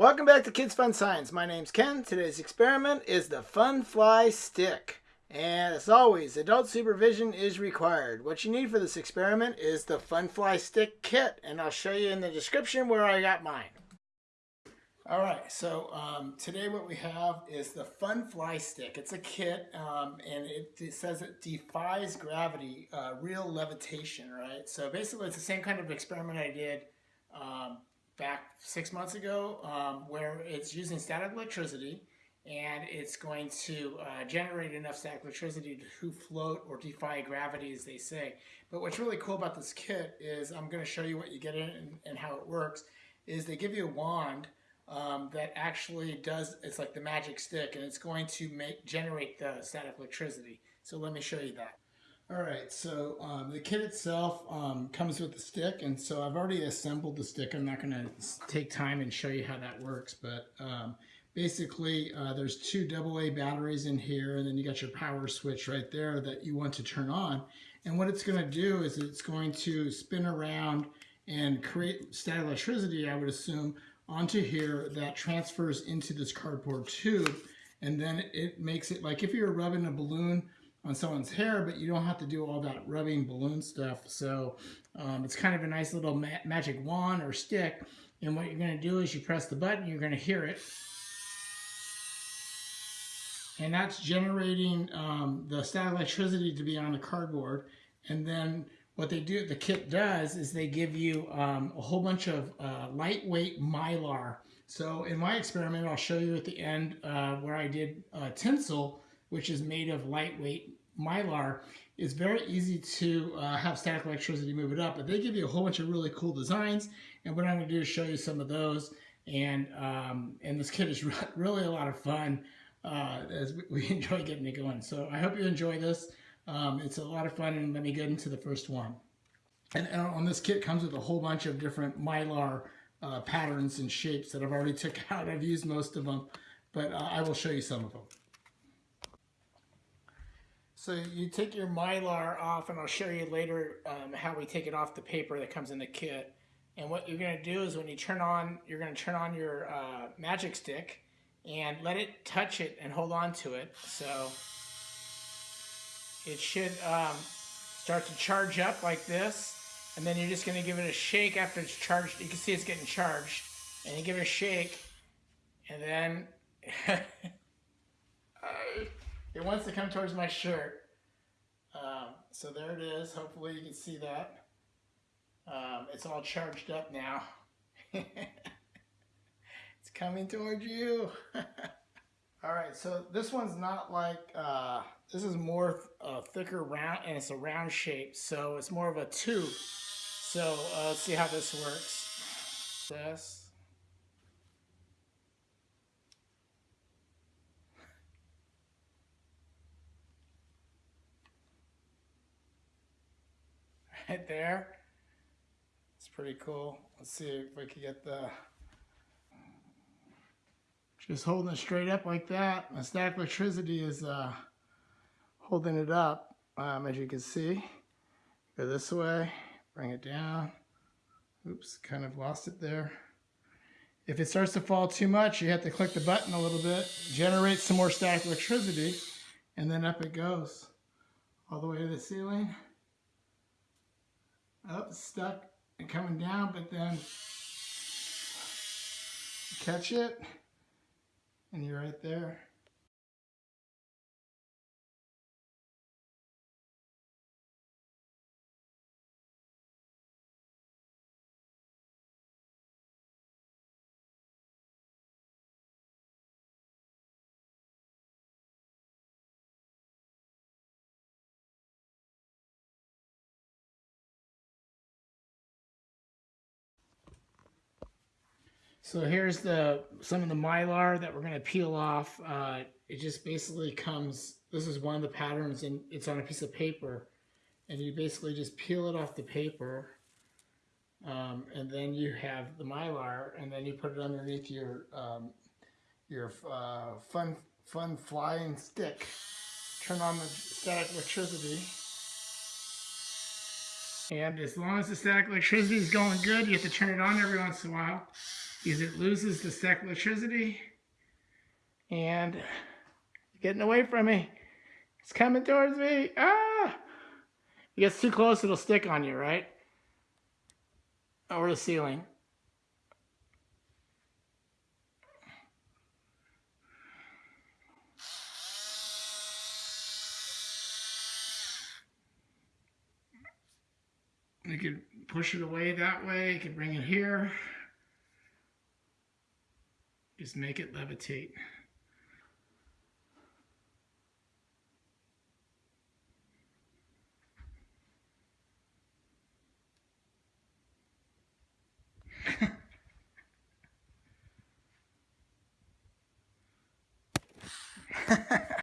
Welcome back to Kids Fun Science. My name's Ken. Today's experiment is the Fun Fly Stick. And as always, adult supervision is required. What you need for this experiment is the Fun Fly Stick kit, and I'll show you in the description where I got mine. Alright, so um, today what we have is the Fun Fly Stick. It's a kit, um, and it, it, says it defies gravity, uh, real levitation, right? So basically it's the same kind of experiment I did um, back six months ago um, where it's using static electricity and it's going to uh, generate enough static electricity to float or defy gravity as they say. But what's really cool about this kit is I'm going to show you what you get in and, how it works is they give you a wand um, that actually does, it's like the magic stick and it's going to make generate the static electricity. So let me show you that. All right, so um, the kit itself um, comes with the stick, and so I've already assembled the stick. I'm not going to take time and show you how that works, but um, basically uh, there's two AA batteries in here, and then you got your power switch right there that you want to turn on. And what it's going to do is it's going to spin around and create static electricity, I would assume, onto here that transfers into this cardboard tube, and then it makes it like if you're rubbing a balloon on someone's hair, but you don't have to do all that rubbing balloon stuff. So um, it's kind of a nice little ma magic wand or stick. And what you're going to do is you press the button, you're going to hear it. And that's generating um, the static electricity to be on the cardboard. And then what they do, the kit does, is they give you um, a whole bunch of uh, lightweight mylar. So in my experiment, I'll show you at the end uh, where I did uh, tinsel, which is made of lightweight mylar, it's very easy to uh, have static electricity move it up. But they give you a whole bunch of really cool designs. And what I'm going to do is show you some of those. And, um, and this kit is really a lot of fun uh, as we enjoy getting it going. So I hope you enjoy this. Um, it's a lot of fun. And let me get into the first one. And, and on this kit comes with a whole bunch of different mylar uh, patterns and shapes that I've already took out. I've used most of them, but uh, I will show you some of them. So you take your Mylar off, and I'll show you later um, how we take it off the paper that comes in the kit. And what you're going to do is when you turn on, you're going to turn on your uh, magic stick and let it touch it and hold on to it. So it should um, start to charge up like this. And then you're just going to give it a shake after it's charged. You can see it's getting charged. And you give it a shake. And then It wants to come towards my shirt. Um, so there it is. Hopefully you can see that. Um, it's all charged up now. it's coming towards you. all right, so this one's not like, uh, this is more uh, thicker round, and it's a round shape, so it's more of a tube. So uh, let's see how this works. This. Right there. It's pretty cool. Let's see if we can get the... Just holding it straight up like that. My static electricity is uh, holding it up, um, as you can see. Go this way, bring it down. Oops, kind of lost it there. If it starts to fall too much, you have to click the button a little bit, generate some more static electricity, and then up it goes all the way to the ceiling Oh, up, stuck, and coming down, but then catch it, and you're right there. So here's the some of the mylar that we're going to peel off. Uh, it just basically comes, this is one of the patterns and it's on a piece of paper. And you basically just peel it off the paper. Um, and then you have the mylar and then you put it underneath your um, your uh, fun fun flying stick. Turn on the static electricity. And as long as the static electricity is going good, you have to turn it on every once in a while. Because it loses the static electricity. And getting away from me. It's coming towards me. Ah! If it gets too close, it'll stick on you, right? Over the ceiling. You could push it away that way. You could bring it here. Just make it levitate.